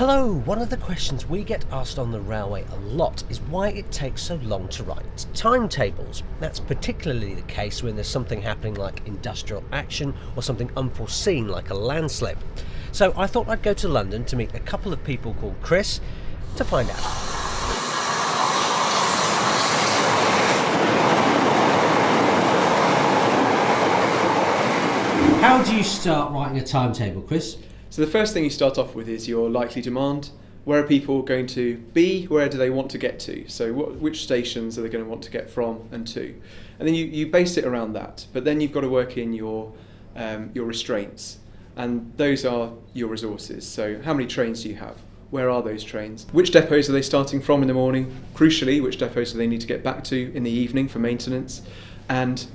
Hello, one of the questions we get asked on the railway a lot is why it takes so long to write timetables. That's particularly the case when there's something happening like industrial action or something unforeseen like a landslip. So I thought I'd go to London to meet a couple of people called Chris to find out. How do you start writing a timetable, Chris? So the first thing you start off with is your likely demand. Where are people going to be? Where do they want to get to? So what, which stations are they going to want to get from and to? And then you, you base it around that. But then you've got to work in your, um, your restraints. And those are your resources. So how many trains do you have? Where are those trains? Which depots are they starting from in the morning? Crucially, which depots do they need to get back to in the evening for maintenance? And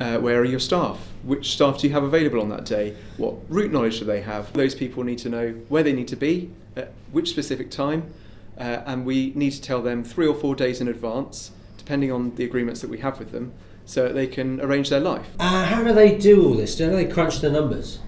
uh, where are your staff? Which staff do you have available on that day? What route knowledge do they have? Those people need to know where they need to be, at which specific time, uh, and we need to tell them three or four days in advance, depending on the agreements that we have with them, so that they can arrange their life. Uh, how do they do all this? Do they crunch the numbers?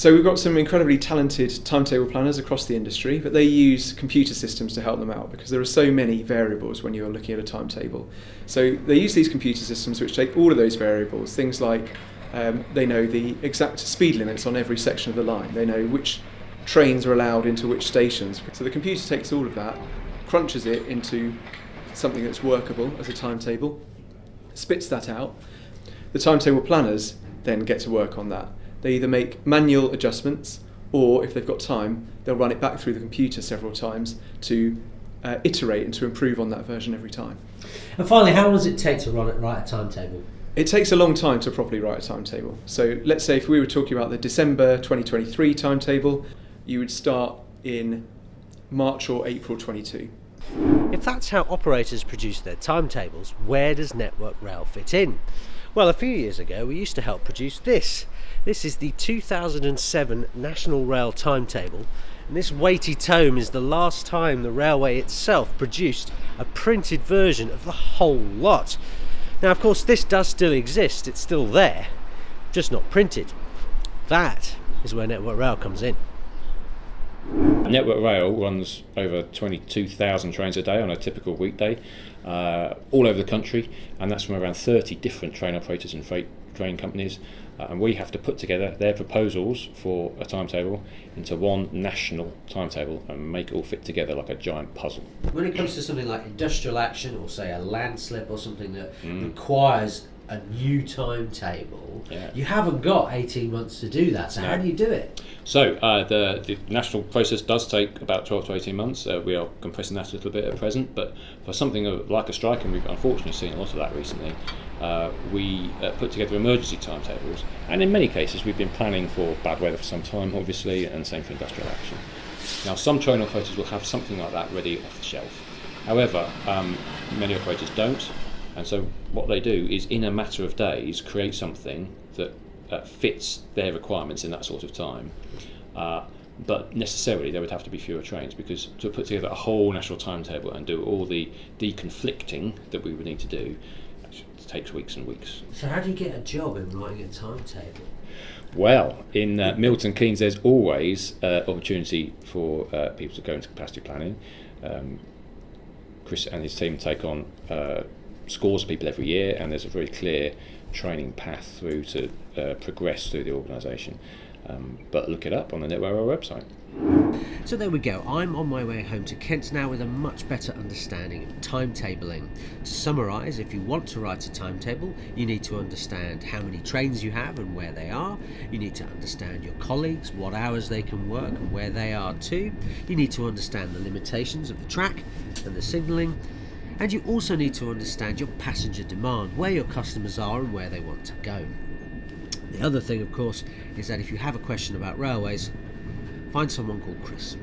So we've got some incredibly talented timetable planners across the industry, but they use computer systems to help them out because there are so many variables when you're looking at a timetable. So they use these computer systems which take all of those variables, things like um, they know the exact speed limits on every section of the line, they know which trains are allowed into which stations. So the computer takes all of that, crunches it into something that's workable as a timetable, spits that out. The timetable planners then get to work on that they either make manual adjustments or if they've got time, they'll run it back through the computer several times to uh, iterate and to improve on that version every time. And finally, how long does it take to run it, write a timetable? It takes a long time to properly write a timetable. So let's say if we were talking about the December 2023 timetable, you would start in March or April 22. If that's how operators produce their timetables, where does Network Rail fit in? Well, a few years ago we used to help produce this. This is the 2007 National Rail Timetable and this weighty tome is the last time the railway itself produced a printed version of the whole lot. Now of course this does still exist, it's still there, just not printed. That is where Network Rail comes in. Network Rail runs over 22,000 trains a day on a typical weekday, uh, all over the country, and that's from around 30 different train operators and freight train companies. Uh, and we have to put together their proposals for a timetable into one national timetable and make it all fit together like a giant puzzle. When it comes to something like industrial action or say a landslip or something that mm. requires a new timetable. Yeah. You haven't got 18 months to do that, so no. how do you do it? So, uh, the, the national process does take about 12 to 18 months. Uh, we are compressing that a little bit at present, but for something like a strike, and we've unfortunately seen a lot of that recently, uh, we uh, put together emergency timetables, and in many cases, we've been planning for bad weather for some time, obviously, and same for industrial action. Now, some train operators will have something like that ready off the shelf. However, um, many operators don't, and so what they do is, in a matter of days, create something that uh, fits their requirements in that sort of time. Uh, but necessarily there would have to be fewer trains because to put together a whole national timetable and do all the deconflicting that we would need to do takes weeks and weeks. So how do you get a job in writing a timetable? Well, in uh, Milton Keynes, there's always uh, opportunity for uh, people to go into capacity planning. Um, Chris and his team take on uh, scores of people every year, and there's a very clear training path through to uh, progress through the organisation. Um, but look it up on the Network website. So there we go, I'm on my way home to Kent now with a much better understanding of timetabling. To summarise, if you want to write a timetable, you need to understand how many trains you have and where they are. You need to understand your colleagues, what hours they can work and where they are too. You need to understand the limitations of the track and the signalling. And you also need to understand your passenger demand, where your customers are and where they want to go. The other thing, of course, is that if you have a question about railways, find someone called Chris.